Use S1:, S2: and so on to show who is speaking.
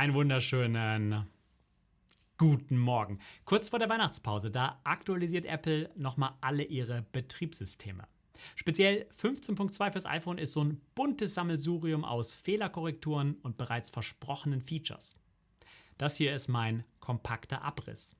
S1: Einen wunderschönen guten Morgen. Kurz vor der Weihnachtspause, da aktualisiert Apple nochmal alle ihre Betriebssysteme. Speziell 15.2 fürs iPhone ist so ein buntes Sammelsurium aus Fehlerkorrekturen und bereits versprochenen Features. Das hier ist mein kompakter Abriss.